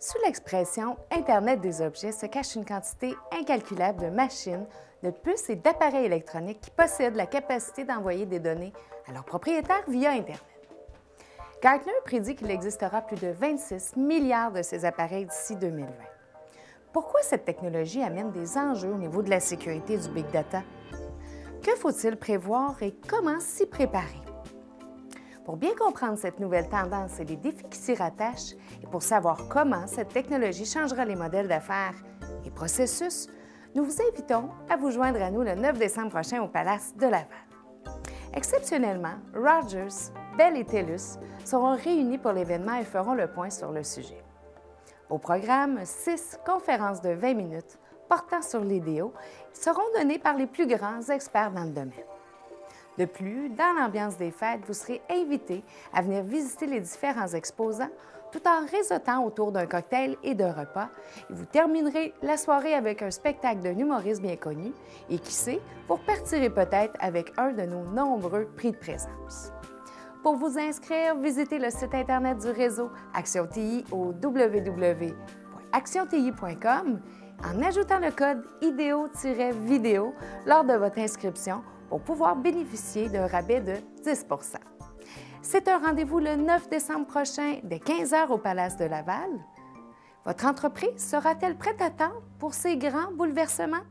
Sous l'expression Internet des objets se cache une quantité incalculable de machines, de puces et d'appareils électroniques qui possèdent la capacité d'envoyer des données à leurs propriétaires via Internet. Gartner prédit qu'il existera plus de 26 milliards de ces appareils d'ici 2020. Pourquoi cette technologie amène des enjeux au niveau de la sécurité du Big Data? Que faut-il prévoir et comment s'y préparer? Pour bien comprendre cette nouvelle tendance et les défis qui s'y rattachent, et pour savoir comment cette technologie changera les modèles d'affaires et processus, nous vous invitons à vous joindre à nous le 9 décembre prochain au Palace de Laval. Exceptionnellement, Rogers, Bell et TELUS seront réunis pour l'événement et feront le point sur le sujet. Au programme, six conférences de 20 minutes portant sur l'idéo seront données par les plus grands experts dans le domaine. De plus, dans l'ambiance des fêtes, vous serez invité à venir visiter les différents exposants tout en réseautant autour d'un cocktail et d'un repas. Et vous terminerez la soirée avec un spectacle d'un humoriste bien connu et qui sait, vous repartirez peut-être avec un de nos nombreux prix de présence. Pour vous inscrire, visitez le site Internet du réseau Action TI au www.actionti.com en ajoutant le code IDEO-vidéo lors de votre inscription pour pouvoir bénéficier d'un rabais de 10% C'est un rendez-vous le 9 décembre prochain dès 15 h au Palace de Laval. Votre entreprise sera-t-elle prête à temps pour ces grands bouleversements?